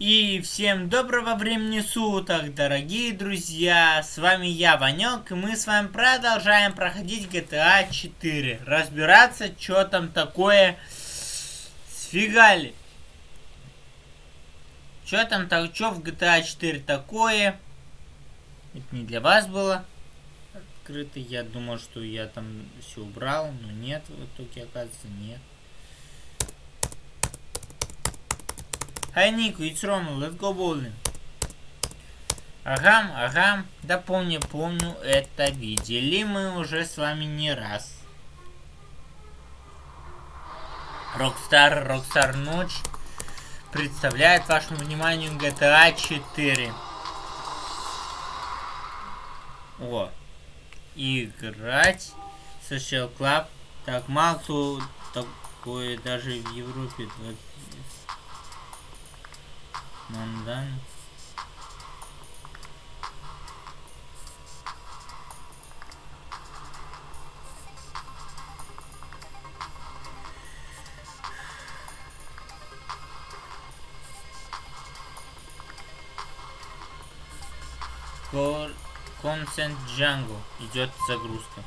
И всем доброго времени суток, дорогие друзья! С вами я, Ванек, и мы с вами продолжаем проходить GTA 4. Разбираться, что там такое сфигали. Что там, так, что в GTA 4 такое? Это не для вас было открыто. Я думал, что я там все убрал, но нет, в итоге, оказывается, нет. Hi Nico, it's Roman, let's go bowling. Ага, ага, да помню, помню, это видели мы уже с вами не раз. Rockstar, Rockstar Ночь представляет вашему вниманию GTA 4. О, играть Social Club. Так, мало кто такое даже в Европе Мандан. Consent Django. Идет загрузка.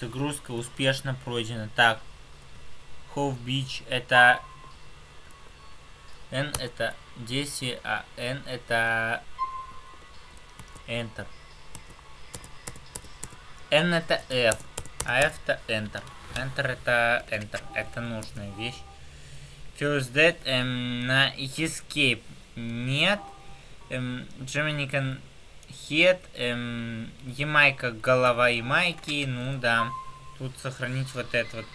Загрузка успешно пройдена. Так. Hove Beach это N это 10, а N это Enter. N это F, а F это Enter. Enter это Enter. Это нужная вещь. First Dead эм, на Escape нет. Эм, Jamaican Head, эм, Ямайка, голова Ямайки, ну да. Тут сохранить вот это вот.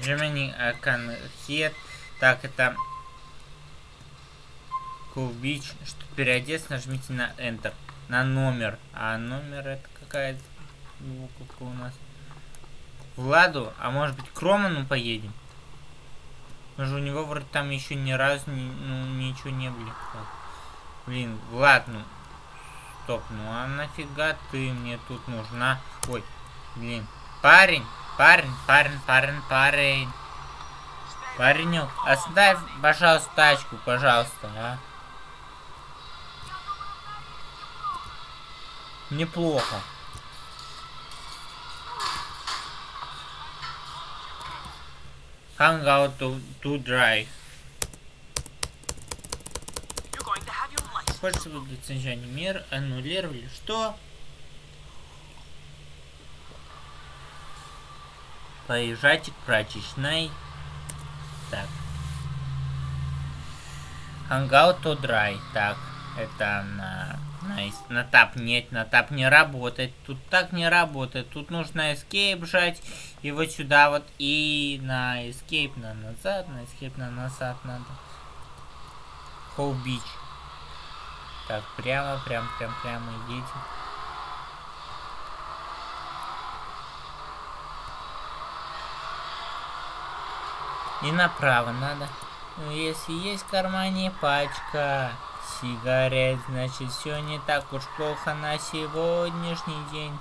Jamaican Head, так, это Beach. Чтобы переодеться, нажмите на Enter. На номер. А номер это какая-то буковка у нас. Владу, а может быть к Роману поедем? Мы же у него вроде там еще ни разу ни, ну, ничего не. Так. Блин, Влад, ну... Стоп, ну а нафига ты мне тут нужна? Ой, блин. Парень, парень, парень, парень, парень. Паренек, оставь, пожалуйста, тачку, пожалуйста, а. Неплохо. Hang out to, to drive. Хочется выдать снижение мер, аннулировали. Что? Поезжайте к прачечной. Так. Hangout to dry. Так, это на, на, на тап нет, на тап не работает. Тут так не работает. Тут нужно escape жать. И вот сюда вот. И на escape на назад, на escape на назад надо. Хоу бич. Так, прямо, прям, прям, прямо идите. И направо надо. Ну, если есть в кармане пачка сигарет, значит все не так уж плохо на сегодняшний день.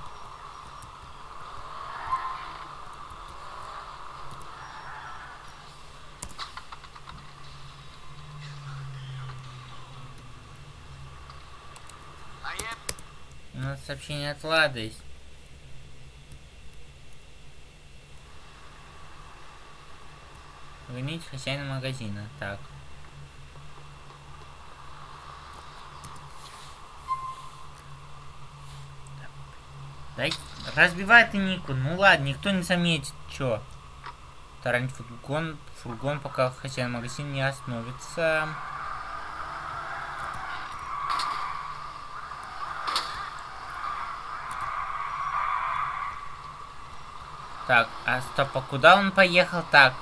У нас сообщение от Лады есть. Винить хозяина магазина. Так. Дай, разбивай ты Нику. Ну ладно, никто не заметит. Чё? Таранить фургон, фургон, пока хозяин магазина не остановится. Так, а стоп, а куда он поехал? Так,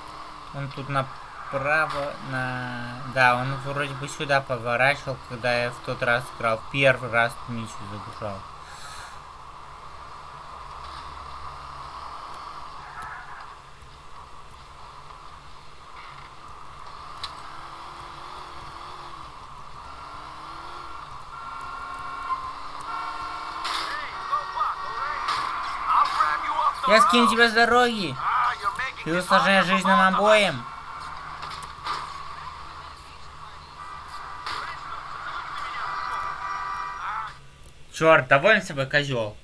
он тут направо, на... Да, он вроде бы сюда поворачивал, когда я в тот раз играл. Первый раз миссию загружал. Я скину тебя с дороги. И усложняет жизнь нам обоим. Черт, доволен собой, козел.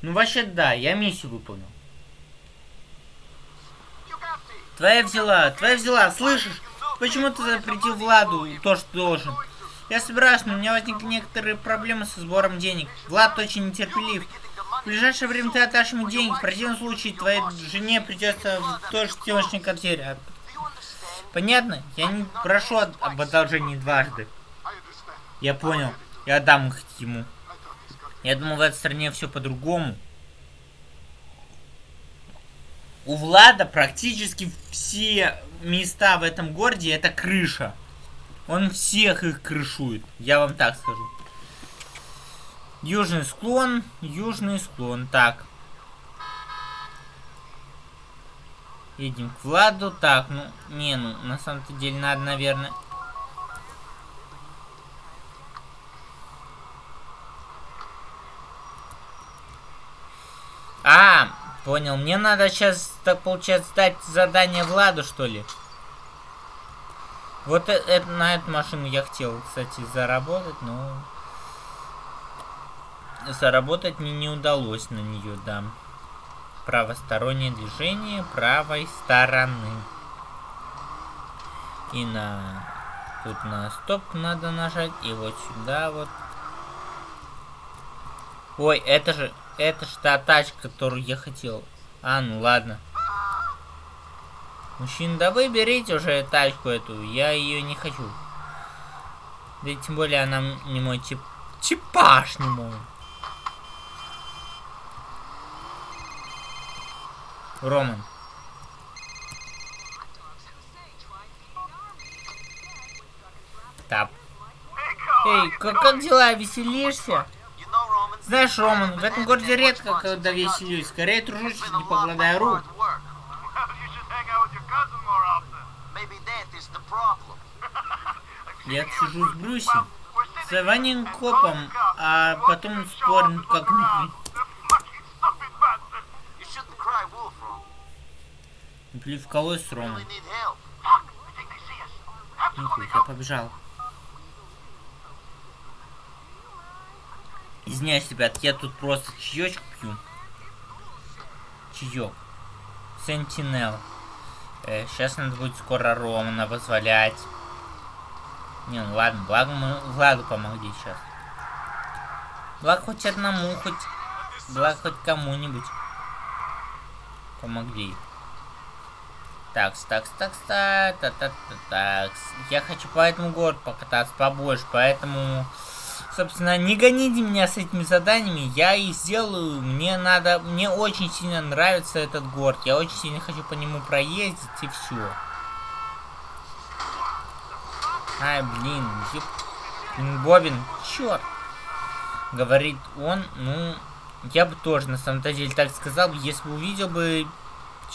Ну вообще да, я миссию выполнил. Твоя взяла, твоя взяла, слышишь? Почему ты запретил Владу то, что должен? Я собираюсь, но у меня возникли некоторые проблемы со сбором денег. Влад очень нетерпелив. В ближайшее время ты отдашь ему деньги. В противном случае твоей жене придется тоже съемочный квартире. Понятно? Я не прошу об одолжении дважды. Я понял. Я отдам их ему. Я думал, в этой стране все по-другому. У Влада практически все места в этом городе это крыша. Он всех их крышует. Я вам так скажу. Южный склон, южный склон. Так. Едем к Владу. Так, ну, не, ну, на самом-то деле надо, наверное... А, понял. Мне надо сейчас, так получается, дать задание Владу, что ли? Вот это, это, на эту машину я хотел, кстати, заработать, но... Заработать мне не удалось на нее, да. Правостороннее движение правой стороны. И на... Тут на стоп надо нажать, и вот сюда вот. Ой, это же... Это же та тачка, которую я хотел. А, ну ладно. Мужчина, да вы берите уже тачку эту, я ее не хочу. Да тем более она не мой тип... Типаж не мой. Роман. Тап. Эй, как, как дела, веселишься? Знаешь, Роман, в этом городе редко когда веселюсь. Скорее тружусь, не покладая рук. Я сижу с Брюсом, с Ванин копом, а потом спорим как-нибудь. Плевкалось с Ромой. Нихуй, я побежал. Извиняюсь, ребят, я тут просто чаечку пью. Чаек. Сентинел. Э, сейчас надо будет скоро Романа позволять. Не, ну ладно, благо мы Владу помогли сейчас. Благо хоть одному, хоть... Благо хоть кому-нибудь. Помогли. Такс, такс, такс, та та та та такс. Я хочу по этому городу покататься побольше, поэтому... Собственно, не гоните меня с этими заданиями, я их сделаю. Мне надо, мне очень сильно нравится этот город. Я очень сильно хочу по нему проездить и все. Ай, блин, еб... Бобин, черт. Говорит он, ну, я бы тоже на самом-то деле так сказал, если бы увидел бы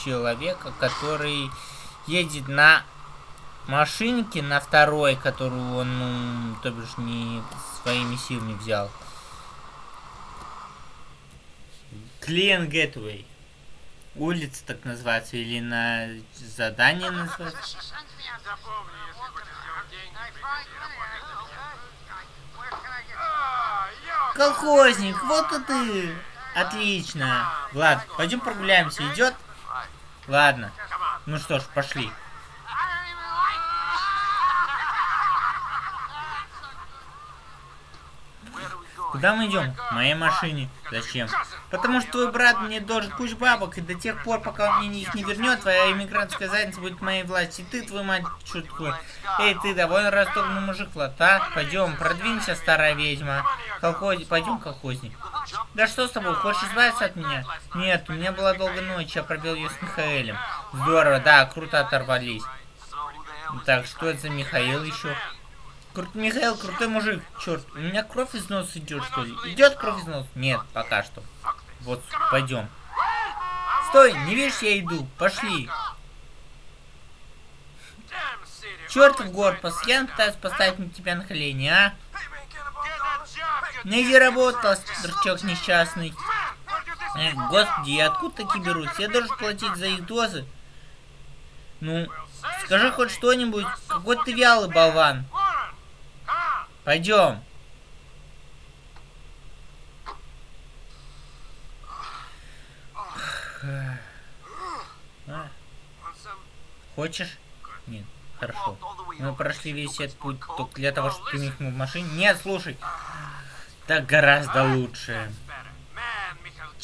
человека, который едет на машинке, на второй, которую он, ну, то бишь, не своими силами взял. Клиент Гетвей. Улица так называется, или на задание называется. Колхозник, вот и ты. Отлично. Влад, пойдем прогуляемся, идет? Ладно. Ну что ж, пошли. Куда мы идем? В моей машине. Зачем? Потому что твой брат мне должен кучу бабок, и до тех пор, пока он мне их не вернет, твоя иммигрантская задница будет моей власти. И ты, твой мать, такое? Эй, ты довольно растопный мужик, Влад, а? Пойдем, продвинься, старая ведьма. Колхоз... Пойдем, колхозник. Да что с тобой, хочешь избавиться от меня? Нет, у меня была долгая ночь, я пробил ее с Михаэлем. Здорово, да, круто оторвались. Так, что это за Михаил еще? Крут... Михаил, крутой мужик. Черт, у меня кровь из носа идет, что ли? Идет кровь из носа? Нет, пока что. Вот, пойдем. Стой, не видишь, я иду. Пошли. Черт в горпас, я пытаюсь поставить тебя на колени, а? Найди работу, дурачок несчастный. Эх, господи, откуда такие берутся? Я должен платить за их дозы. Ну, скажи хоть что-нибудь. Какой ты вялый болван. Пойдем. А? Хочешь? Нет, хорошо. Мы прошли весь этот путь только для того, чтобы ты не в машине. Нет, слушай. Так гораздо лучше.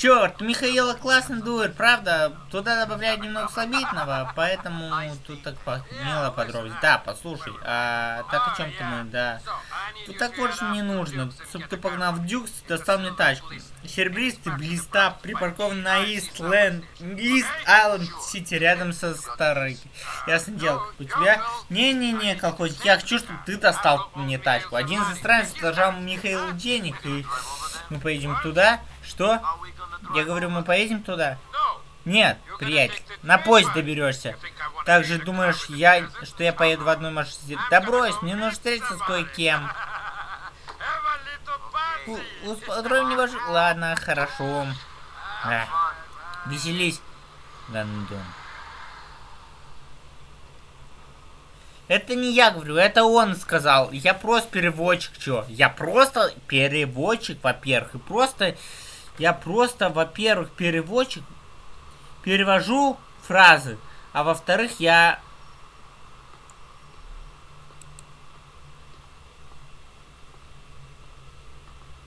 Черт, Михаила классно дует, правда? Туда добавляют немного слабительного, поэтому тут так мило подробность. Да, послушай, а так о чем ты мы, да. Тут так больше не нужно, чтобы ты погнал в Дюкс, достал мне тачку. Серебристый блиста припаркован на Ист Лэнд, Ист Айленд Сити, рядом со старой. Ясно дело, у тебя... Не-не-не, колхозник, я хочу, чтобы ты достал мне тачку. Один из иностранцев предложил Михаилу денег, и мы поедем туда. Что? Я говорю, мы поедем туда? Нет, приятель, на поезд доберешься. Также думаешь, я, что я поеду в одной машине? Да брось, мне нужно встретиться с кое-кем. Устроим мне ваш... Ладно, хорошо. А, веселись, гандон. Это не я говорю, это он сказал. Я просто переводчик, чё? Я просто переводчик, во-первых. И просто я просто, во-первых, переводчик, перевожу фразы, а во-вторых, я...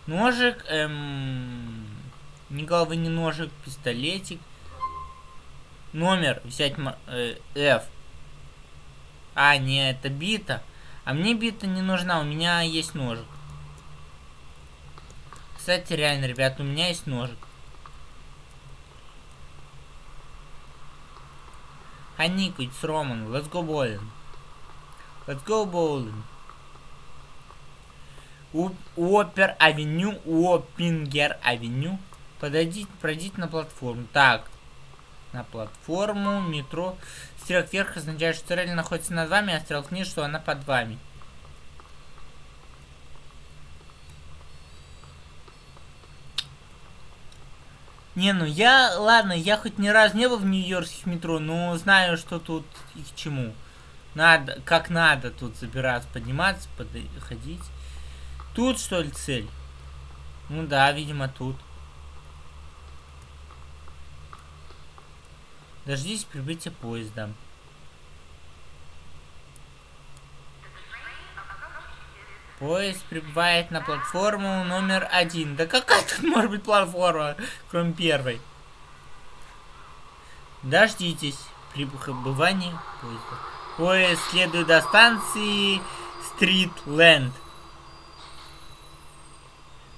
Ножик, эм... Ни головы, ни ножик, пистолетик. Номер взять э, F. А, не, это бита. А мне бита не нужна, у меня есть ножик. Кстати, реально, ребят, у меня есть ножик. Нико, it's Roman. Let's go bowling. Let's go bowling. Уопер Avenue, Уоппингер Avenue. Подойдите, пройдите на платформу. Так. На платформу, метро. Стрелок вверх означает, что цель находится над вами, а стрелок вниз, что она под вами. Не, ну я, ладно, я хоть ни разу не был в нью-йоркских метро, но знаю, что тут и к чему. Надо, как надо тут забираться, подниматься, подходить. Тут, что ли, цель? Ну да, видимо, тут. Дождись прибытия поезда. Поезд прибывает на платформу номер один. Да какая тут может быть платформа, кроме первой? Дождитесь прибывания поезда. Поезд следует до станции Стритленд.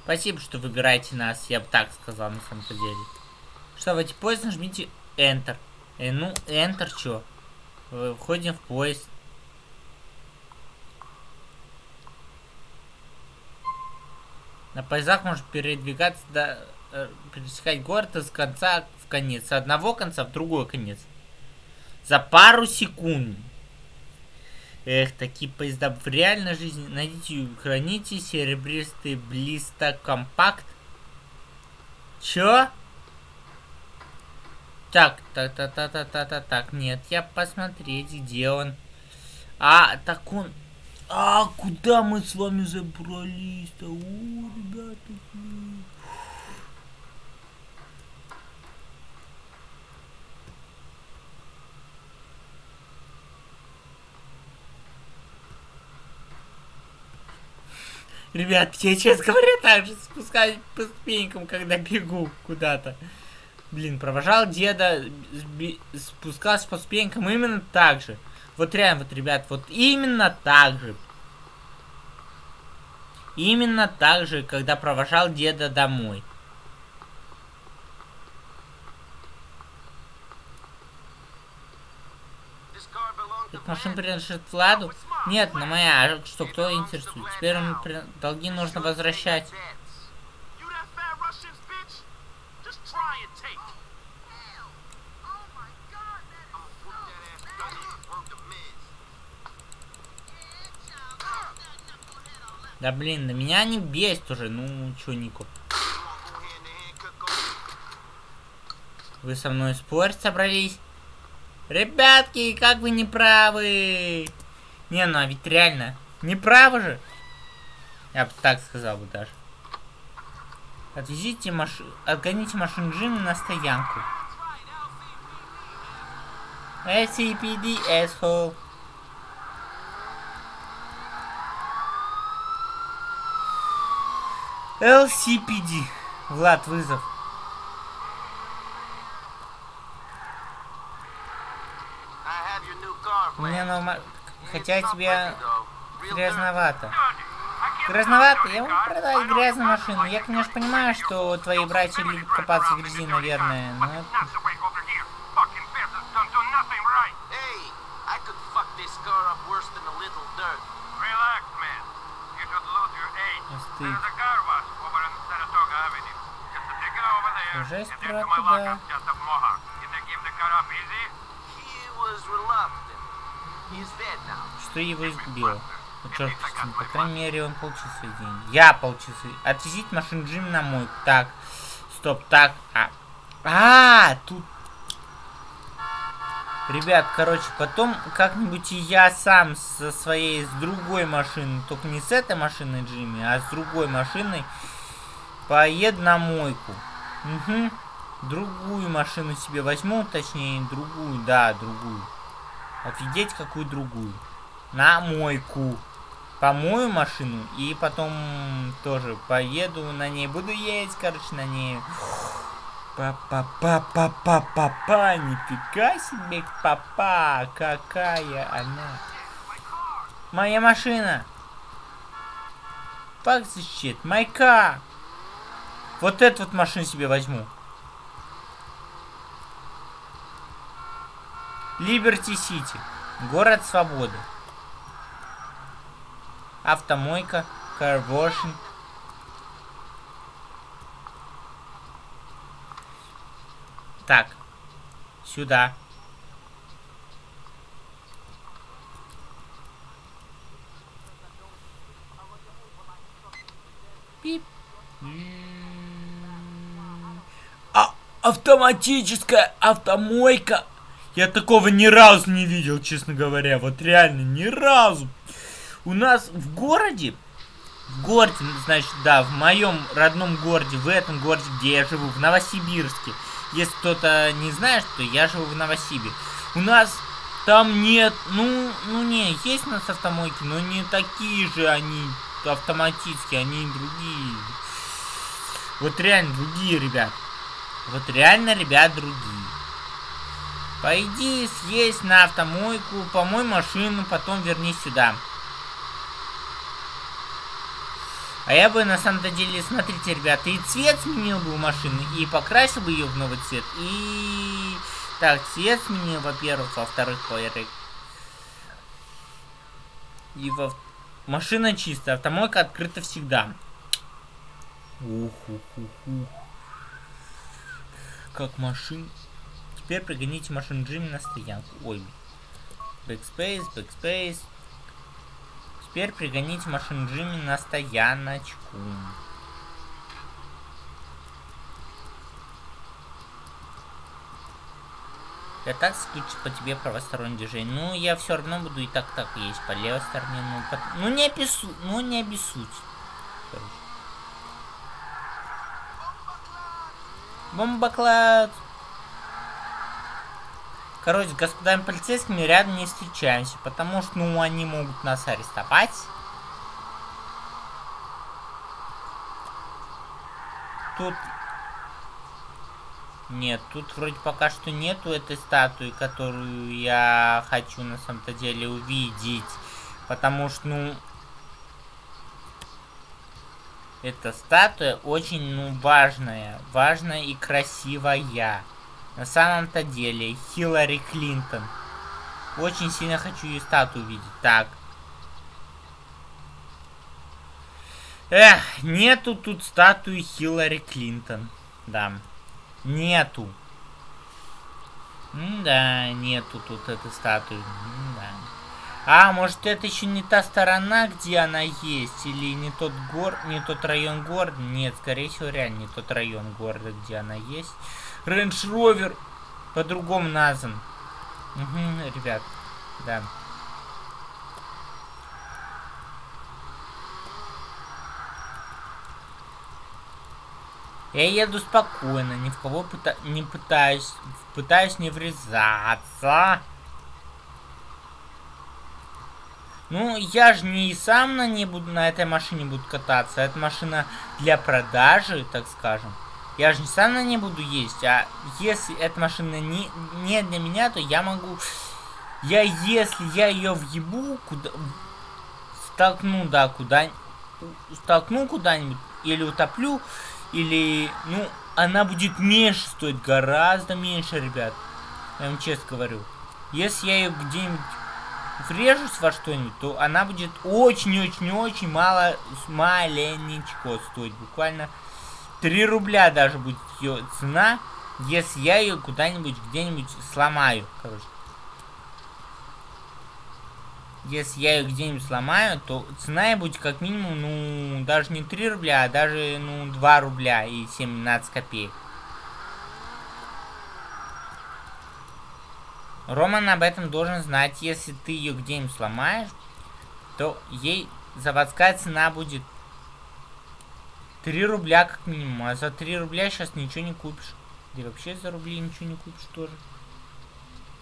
Спасибо, что выбираете нас, я бы так сказал на самом деле. Что, в эти поезд нажмите Enter. Э, ну, Enter что? Входим в поезд. На поездах может передвигаться, до, э, пересекать город из конца в конец. С одного конца в другой конец. За пару секунд. Эх, такие поезда в реальной жизни. Найдите храните серебристый блиста компакт. Чё? Так, так, так, так, так, так, так, так, нет, я посмотреть, где он. А, так он... А, куда мы с вами забрались-то? О, ребята. Ребят, я, честно говоря, так же спускаюсь по ступенькам, когда бегу куда-то. Блин, провожал деда, спускался по ступенькам именно так же. Вот реально, вот, ребят, вот именно так же. Именно так же, когда провожал деда домой. Эта машина принадлежит Владу? Нет, на моя. А что, кто интересует? Теперь долги нужно возвращать. Да блин, на меня не бесит уже. Ну, чё, Нико? Вы со мной спорить собрались? Ребятки, как вы не правы? Не, ну а ведь реально, не правы же. Я бы так сказал бы даже. Отвезите машину, отгоните машину Джимми на стоянку. SCPD, asshole. LCPD. Влад, вызов. Меня новая... Хотя тебе грязновато. Грязновато? Я могу продать грязную машину. Я, конечно, понимаю, что твои братья любят копаться в грязи, наверное, но... Жесть про туда. Что его избило? Ну, черт, по крайней мере, он получил свои деньги. Я получил свои... Отвезить машину Джим на мой. Так. Стоп, так. А, а тут... Ребят, короче, потом как-нибудь и я сам со своей, с другой машиной, только не с этой машиной Джимми, а с другой машиной, поеду на мойку. Угу. Другую машину себе возьму, точнее, другую, да, другую. Офигеть, какую другую. На мойку. Помою машину и потом тоже поеду на ней. Буду ездить, короче, на ней. Папа-папа-папа-папа, нифига себе, папа, какая она. Моя машина. Fuck this shit. Вот эту вот машину себе возьму. Либерти Сити. Город свободы. Автомойка. Карвошин. Так. Сюда. Пип. Автоматическая автомойка я такого ни разу не видел, честно говоря. Вот реально, ни разу. У нас в городе, в городе, значит, да, в моем родном городе, в этом городе, где я живу, в Новосибирске. Если кто-то не знает, что я живу в Новосибе. У нас там нет, ну, ну не, есть у нас автомойки, но не такие же они автоматические, они другие. Вот реально другие, ребят. Вот реально, ребят, другие. Пойди съесть на автомойку, помой машину, потом верни сюда. А я бы на самом-то деле, смотрите, ребята, и цвет сменил бы у машины, и покрасил бы ее в новый цвет, и... Так, цвет сменил, во-первых, во-вторых, И во... Машина чистая, автомойка открыта всегда. Ух, ух, ух, ух. Как машина... Теперь пригоните машину Джимми на стоянку. Ой. Backspace, backspace. Теперь пригоните машину Джимми на стояночку. Я так скучу по тебе правостороннее движение. Ну, я все равно буду и так-так есть по левой стороне. Ну, по... ну не обессудь. Ну, не обессудь. Бомбоклад. Короче, с господами полицейскими рядом не встречаемся, потому что, ну, они могут нас арестовать. Тут... Нет, тут вроде пока что нету этой статуи, которую я хочу на самом-то деле увидеть. Потому что, ну... Эта статуя очень, ну, важная. Важная и красивая. На самом-то деле, Хиллари Клинтон. Очень сильно хочу ее статую увидеть. Так. Эх, нету тут статуи Хиллари Клинтон. Да. Нету. М да, нету тут этой статуи. А, может это еще не та сторона, где она есть? Или не тот гор, не тот район города? Нет, скорее всего, реально не тот район города, где она есть. Range Rover по-другому назван. Угу, ребят, да. Я еду спокойно, ни в кого пыта не пытаюсь, пытаюсь не врезаться. Ну, я же не сам на ней буду, на этой машине буду кататься. Это машина для продажи, так скажем. Я же не сам на ней буду ездить, а если эта машина не, не для меня, то я могу... Я, если я ее въебу, куда... Столкну, да, куда... Столкну куда-нибудь, или утоплю, или... Ну, она будет меньше стоить, гораздо меньше, ребят. Я вам честно говорю. Если я ее где-нибудь врежусь во что-нибудь, то она будет очень-очень-очень мало, маленечко стоить. Буквально 3 рубля даже будет ее цена, если я ее куда-нибудь, где-нибудь сломаю, короче. Если я ее где-нибудь сломаю, то цена будет как минимум, ну, даже не 3 рубля, а даже, ну, 2 рубля и 17 копеек. Роман об этом должен знать. Если ты ее где-нибудь сломаешь, то ей заводская цена будет 3 рубля как минимум. А за 3 рубля сейчас ничего не купишь. Да вообще за рубли ничего не купишь тоже.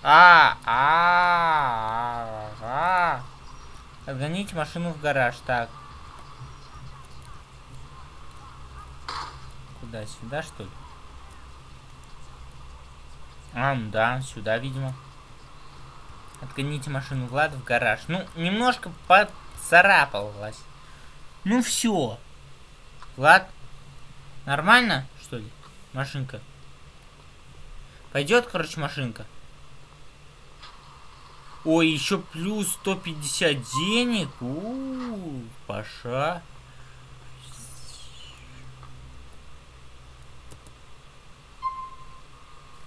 А, а, а, а. Отгоните машину в гараж. Так. Куда? Сюда, что ли? А, ну да, сюда, видимо. Отгоните машину Влада в гараж. Ну, немножко поцарапалась. Ну все. Влад, нормально, что ли? Машинка. Пойдет, короче, машинка. Ой, еще плюс 150 денег. У, -у, -у Паша.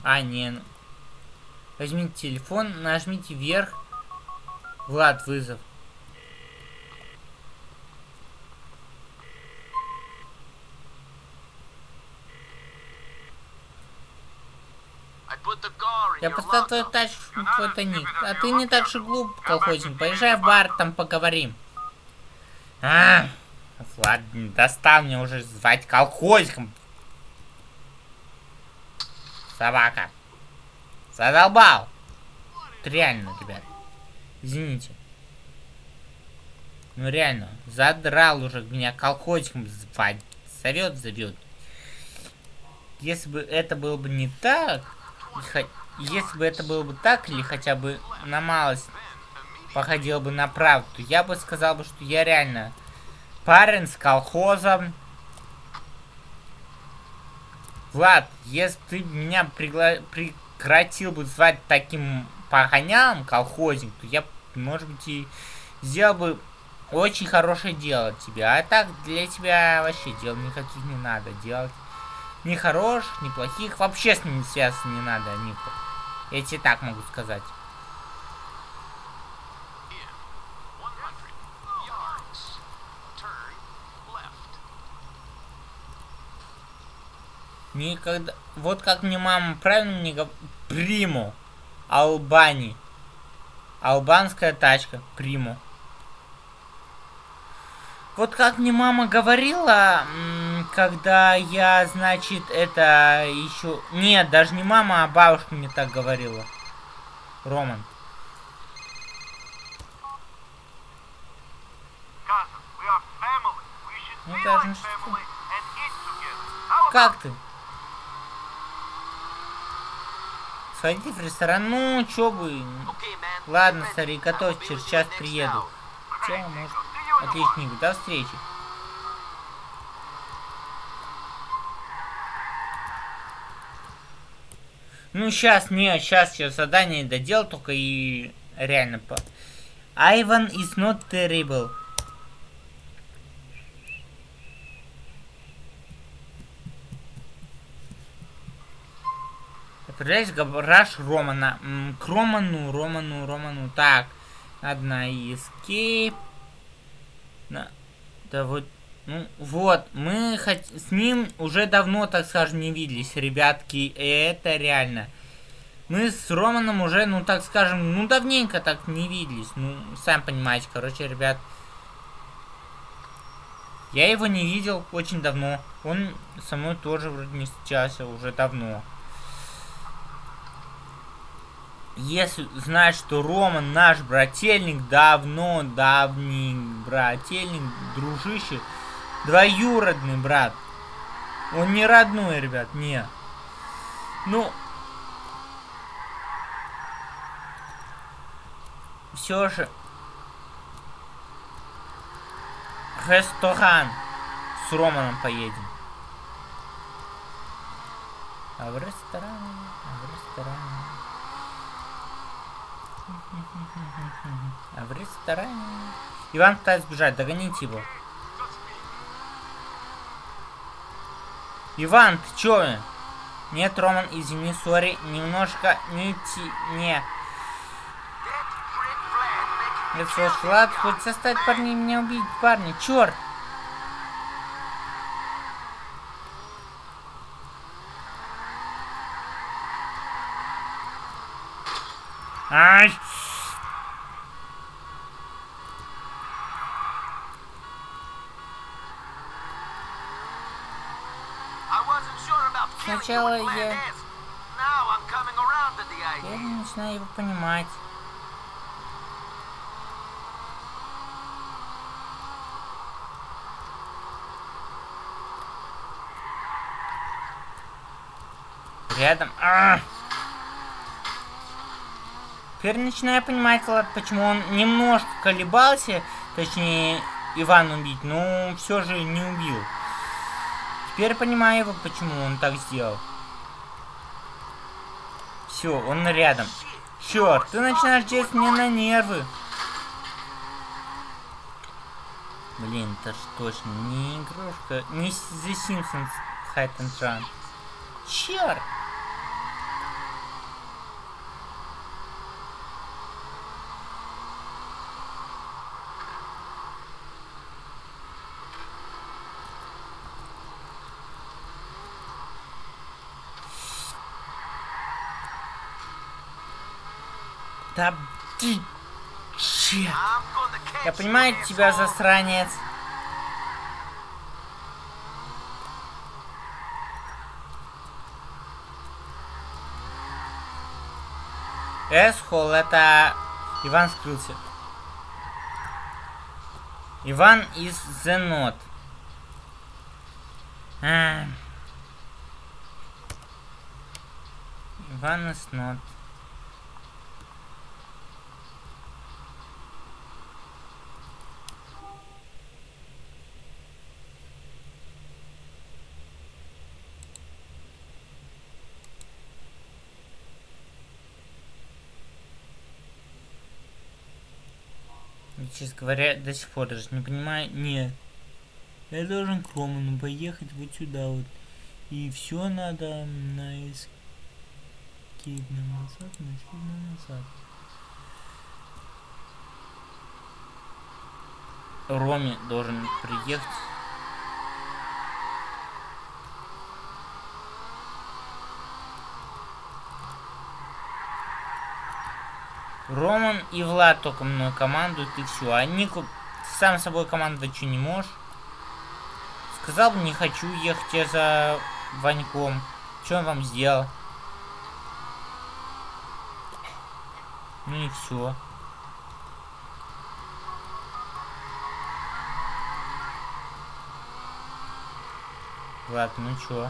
А, не, Возьмите телефон, нажмите вверх. Влад, вызов. Я поставил твою тачку в твой тайник. А ты не так же глуп, колхозник. Поезжай в бар, там поговорим. А, Влад, достал мне уже звать колхозником. Собака. Задолбал! реально, ребят. Извините. Ну реально, задрал уже меня колхозиком звать. Зовет, зовет. Если бы это было бы не так, если бы это было бы так, или хотя бы на малость походило бы на правду, я бы сказал бы, что я реально парень с колхозом. Влад, если ты меня пригла... при прекратил бы звать таким погоням колхозник, то я, может быть, и сделал бы очень хорошее дело тебе. А так для тебя вообще дел никаких не надо делать. Ни хороших, ни плохих. Вообще с ними связаться не надо, Нико. Я тебе так могу сказать. Никогда... Вот как мне мама правильно мне говорит... Приму. Албани. Албанская тачка. Приму. Вот как мне мама говорила, когда я, значит, это еще... Нет, даже не мама, а бабушка мне так говорила. Роман. Ну, даже... Как ты? Сходите в ресторан. Ну, чё бы. Ладно, старик, готовь, через час приеду. Чё, может... Отличненько, до встречи. Ну, сейчас, не, сейчас я задание додел, только и реально по... Ivan is not terrible. Отправляюсь в Романа. К Роману, Роману, Роману. Так. Одна escape. Да, да вот. Ну, вот, мы хоть с ним уже давно, так скажем, не виделись, ребятки, и это реально. Мы с Романом уже, ну, так скажем, ну, давненько так не виделись. Ну, сам понимаете, короче, ребят. Я его не видел очень давно. Он со мной тоже вроде не встречался уже давно. Если знать, что Рома наш брательник, давно, давний брательник, дружище, двоюродный брат. Он не родной, ребят, не. Ну, все же ресторан с Романом поедем. А в ресторане, а в ресторане. А в ресторане... Иван пытается сбежать, догоните его. Иван, ты чё? Нет, Роман, извини, сори, немножко не ти... не... Это что, Влад, хоть составить парней меня убить, парни, черт! Ай! Сначала я... Я начинаю его понимать. Рядом. А -а -а! Теперь начинаю понимать, Влад, почему он немножко колебался, точнее, Иван убить, но все же не убил. Теперь понимаю его, почему он так сделал. Все, он рядом. Черт, ты начинаешь действовать мне на нервы. Блин, это ж точно не игрушка, не The Simpsons Hide and Run. Черт! Да ты... Черт. Я понимаю тебя, засранец. Эсхол, это... Иван скрылся. Иван из Note. А. Иван из Note. Честно говоря, до сих пор даже не понимаю. Нет. Я должен к Роману поехать вот сюда вот. И все надо на эскейп на назад, на эскейп на назад. Роме должен приехать. Роман и Влад только мной командуют, и все. А Нику сам собой командовать что не можешь. Сказал бы, не хочу ехать я за Ваньком. Что он вам сделал? Ну и все. Влад, ну чё?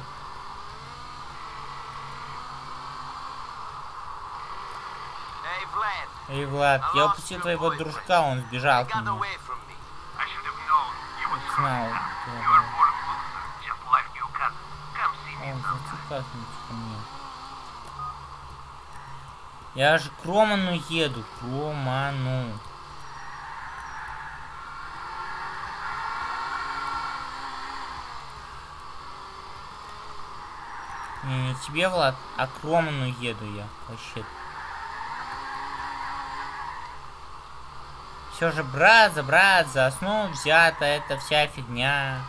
Эй, Влад, я упустил твоего дружка, он сбежал к нему. Знал, Он затекает ко мне. Я же к Роману еду, к Роману. Не, не тебе, Влад, а к Роману еду я, вообще-то. Все же, брат, за брат, за основу взята эта вся фигня.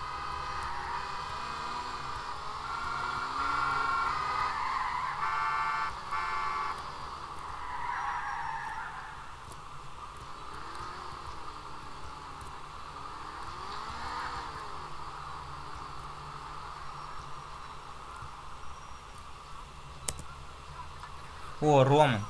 О, Роман.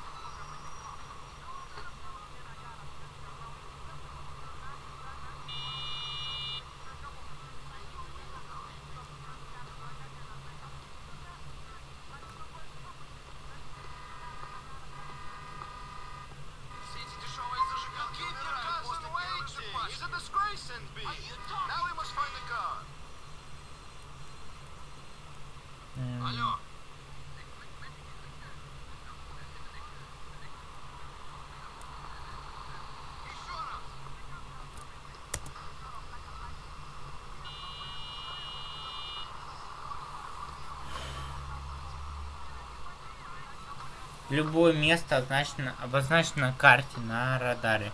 Любое место означено, обозначено на карте, на радаре.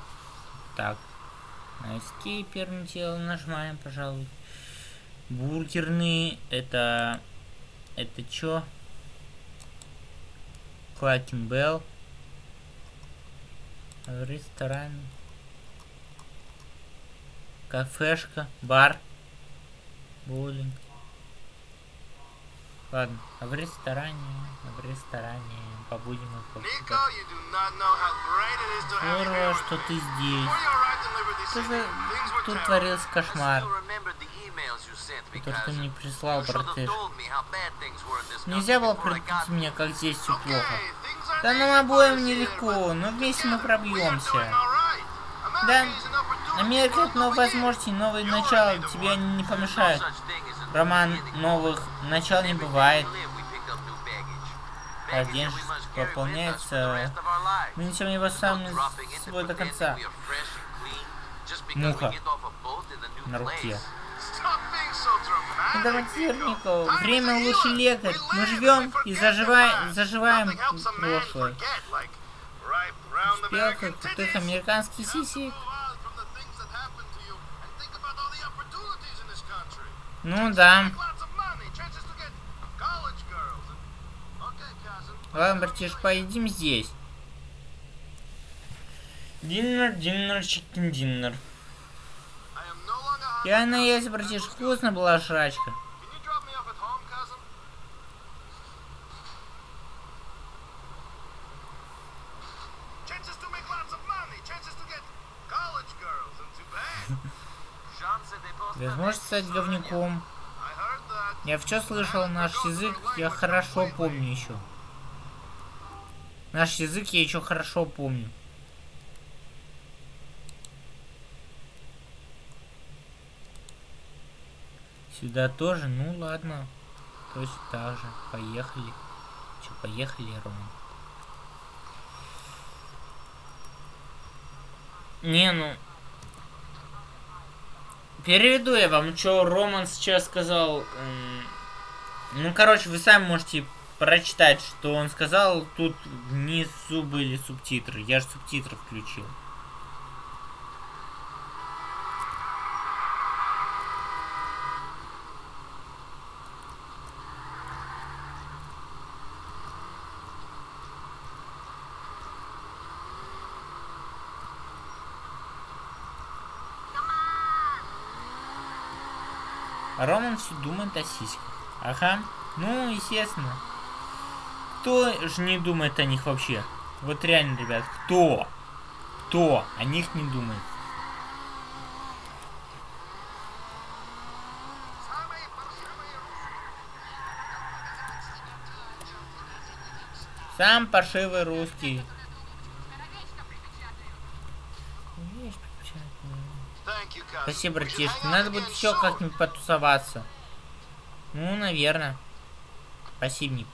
Так. На Escape первым делом нажимаем, пожалуй. Бургерные, это... Это чё? Клакин Белл. Ресторан. Кафешка, бар. Боулинг. Ладно, а в ресторане, в ресторане побудем и you Здорово, что ты здесь. Что за... things were Тут творился кошмар. Который ты cousin. мне прислал, братыш. Нельзя было предупредить меня, как здесь все плохо. Да нам обоим нелегко, но вместе мы пробьемся. Да, Америка это новые возможности, новые You начала already the тебе не помешают. Роман новых начал не бывает. А Baggage день пополняется. Мы несем его сами с собой до конца. Муха на руке. Драматирников, Nico. время healer. лекарь. Мы живем и заживаем, заживаем прошлое. Успехов American крутых американских сисек. Okay, cousin. Ладно, братиш, поедим здесь. Диннер, диннер, чикен диннер. Я cousin. наелся, братиш, вкусно была жрачка. Просто Возможность стать говнюком. Я все слышал, наш язык я хорошо помню еще. Наш язык я еще хорошо помню. Сюда тоже? Ну ладно. Точно так же. Поехали. Че, поехали, Ром? Не, ну... Переведу я вам, что Роман сейчас сказал. М, Ну, короче, вы сами можете прочитать, что он сказал. Тут внизу были субтитры. Я же субтитры включил. Роман все думает о сиськах. Ага. Ну, естественно. Кто же не думает о них вообще? Вот реально, ребят, кто? Кто о них не думает? Сам паршивый русский. Спасибо, братишка. Надо будет еще как-нибудь потусоваться. Ну, наверное. Спасибо, Ник.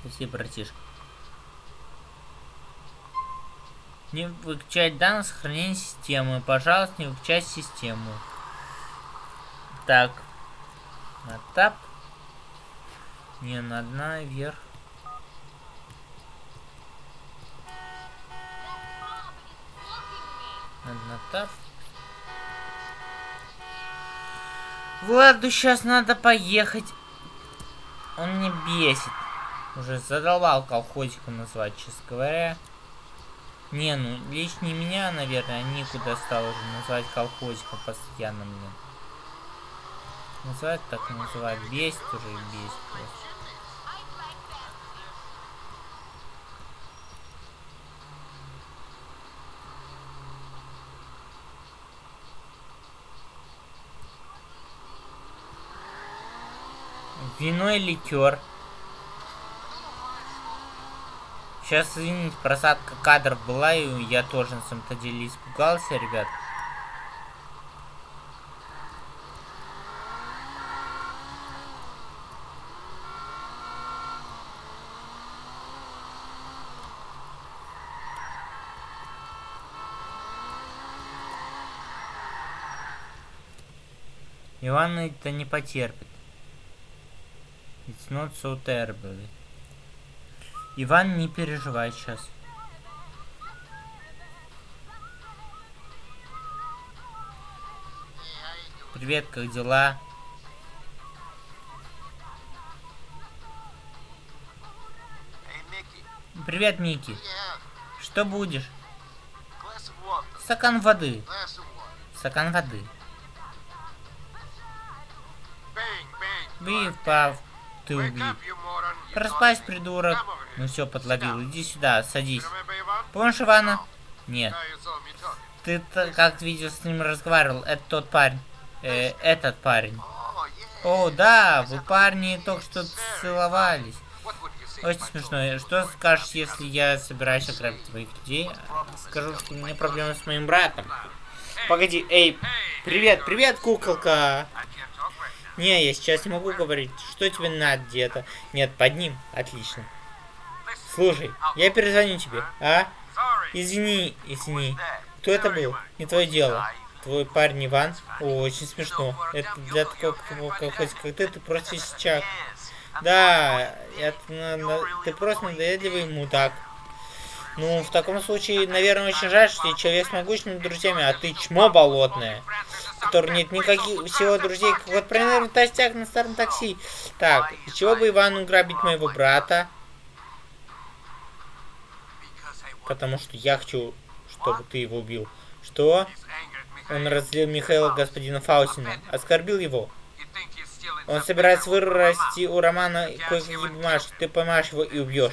Спасибо, братишка. Не выключать данные сохранения системы. Пожалуйста, не выключать систему. Так. На. Не, надо наверх. Надо на тап. Владу сейчас надо поехать. Он мне бесит. Уже задолбал колхозиком назвать, честно говоря. Не, ну, лично меня, наверное, никуда стал уже называть колхозиком постоянно, блин. Называть так называть. Бесит уже и бесит просто. Вино и ликер. Сейчас, извините, просадка кадров была, и я тоже на самом-то деле испугался, ребят. Иван это не потерпит. It's not so terrible. Иван, не переживай сейчас. Привет, как дела? Привет, Микки. Что будешь? Стакан воды. Стакан воды. Бив, пав, ты. You Проспась, придурок. Ну все, подловил. Иди сюда, садись. Помнишь Ивана? Нет. Ты как видел с ним разговаривал. Это тот парень. Э, этот парень. Oh. О, да, вы парни только что целовались. Очень смешно. Что скажешь, если я собираюсь ограбить твоих людей? Скажу, что у меня проблемы с моим братом. Погоди, эй, привет, привет, куколка. Не, я сейчас не могу говорить. Что тебе надо где-то? Нет, под ним. Отлично. Слушай, я перезвоню тебе, а? Извини, извини. Кто это был? Не твое дело. Твой парень Иван? О, очень смешно. Это для такого, кого- как, как ты, ты просто сейчас. Да, это, на- на- ты просто надоедливый мудак. Ну, в таком случае, наверное, очень жаль, что ты человек с могучими друзьями, а ты чмо болотное, который нет никаких всего друзей, как вот примерно толстяк на старом такси. Так, из чего бы Ивану грабить моего брата? Потому что я хочу, чтобы ты его убил. Что? Он разлил Михаила господина Фаустина, оскорбил его. Он собирается вырасти у Романа кое-какие бумажки. Ты поймаешь его и убьешь.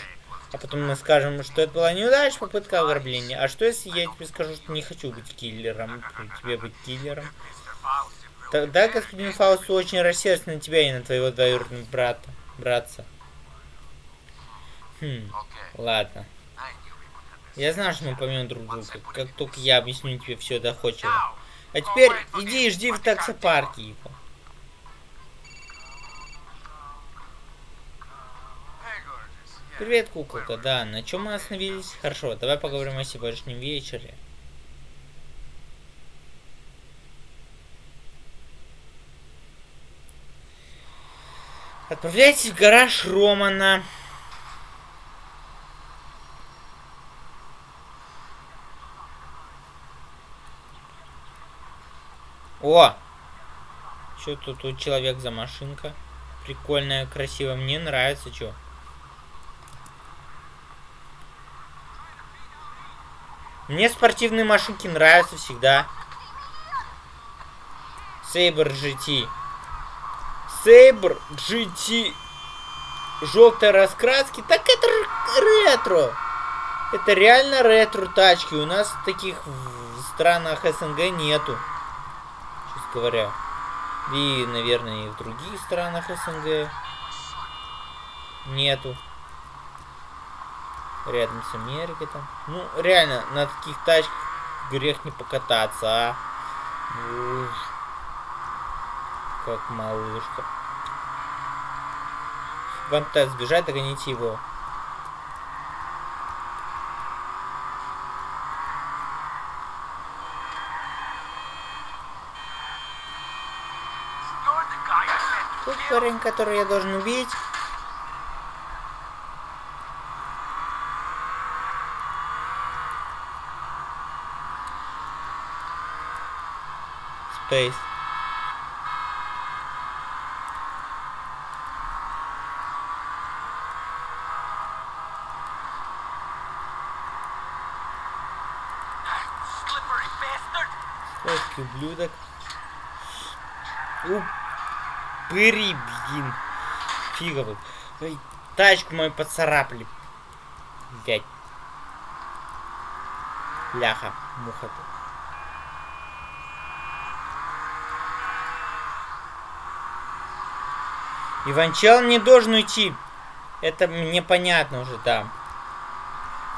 А потом мы скажем, что это была неудача, попытка ограбления. А что если я тебе скажу, что не хочу быть киллером? Тебе быть киллером? Тогда господин Фаусту очень рассердится на тебя и на твоего двоюродного брата. Братца. Хм, ладно. Я знаю, что мы поймем друг друга, как только я объясню тебе все доходчиво. А теперь иди и жди в таксопарке его. Привет, куколка. Да, на чем мы остановились? Хорошо, давай поговорим о сегодняшнем вечере. Отправляйтесь в гараж Романа. О! Что тут, тут человек за машинка? Прикольная, красивая. Мне нравится, что. Мне спортивные машинки нравятся всегда. Сейбр GT. Сейбр GT. Желтой раскраски. Так это ретро. Это реально ретро тачки. У нас таких в странах СНГ нету. Честно говоря. И, наверное, и в других странах СНГ нету. Рядом с Америкой там. Ну, реально, на таких тачках грех не покататься, а. Уж. Как малышка. Вам пытается сбежать, догоните его. Kill. парень, который я должен убить. Space. Ублюдок. Упыри, блин. Фиговый. Ой, тачку мою поцарапали. Блять. Ляха, муха. -то. Иванчел не должен уйти. Это мне понятно уже, да.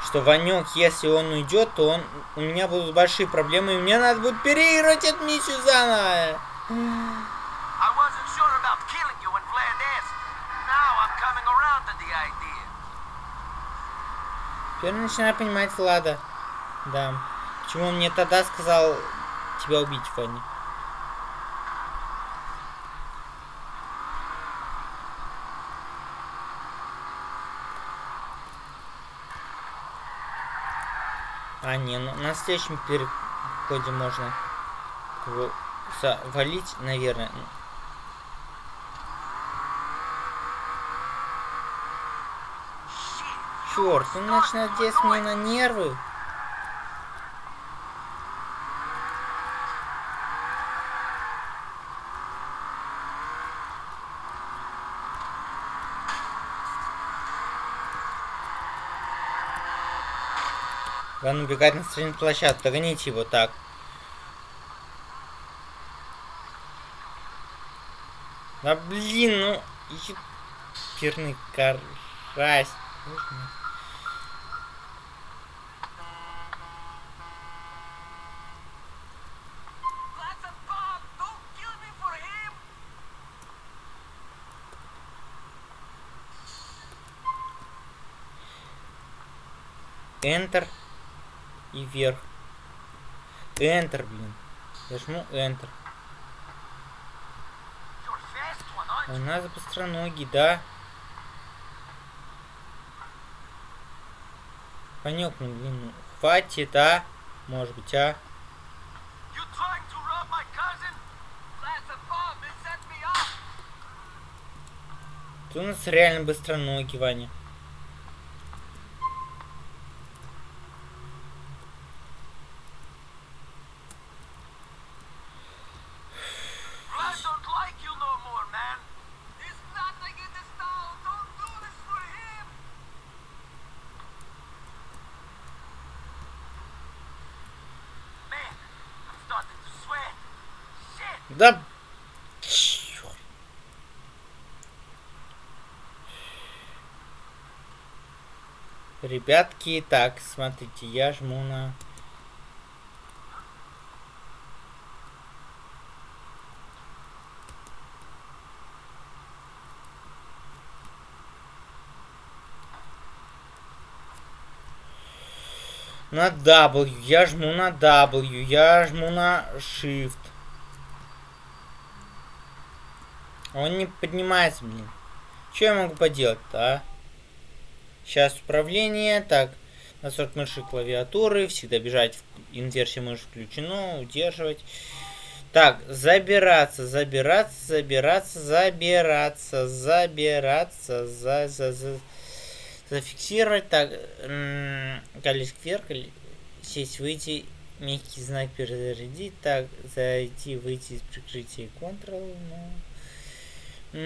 Что Ванек, если он уйдет, то он у меня будут большие проблемы, и мне надо будет переиграть эту миссию заново. Теперь начинаю понимать Влада. Да. Почему он мне тогда сказал тебя убить, Фанни? А, не, ну на следующем переходе можно его завалить, наверное. Черт, он начинает здесь мне на нервы. Ван убегает на стороне площадку. Догоните его так. Да блин, ну... Еперный карась. Enter и вверх. Enter, блин. Я жму Enter. У нас быстроногий, да? Панек, ну блин, ну, хватит, а? Может быть, а? Ты у нас реально быстроногий, Ваня. Ребятки, так, смотрите, я жму на... На W, я жму на W, я жму на Shift. Он не поднимается, блин. Что я могу поделать-то, а? Сейчас управление. Так, настройки мыши клавиатуры. Всегда бежать. Инверсия мыши включено. Удерживать. Так, забираться, забираться, забираться, забираться, забираться, за, за, за, зафиксировать. Так, колесик вверх, сесть, выйти, мягкий знак перезарядить. Так, зайти, выйти из прикрытия Ctrl. Ну.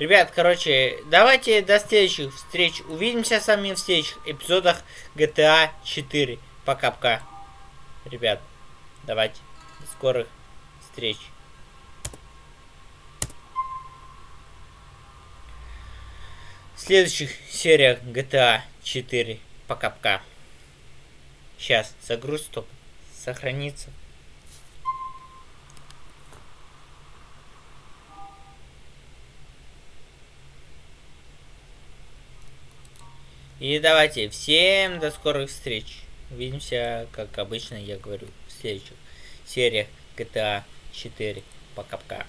Ребят, короче, давайте до следующих встреч. Увидимся с вами в следующих эпизодах GTA 4. Пока-пока. Ребят, давайте. До скорых встреч. В следующих сериях GTA 4. Пока-пока. Сейчас, загруз, стоп. Сохранится. И давайте, всем до скорых встреч. Увидимся, как обычно я говорю, в следующих сериях GTA 4. Пока-пока.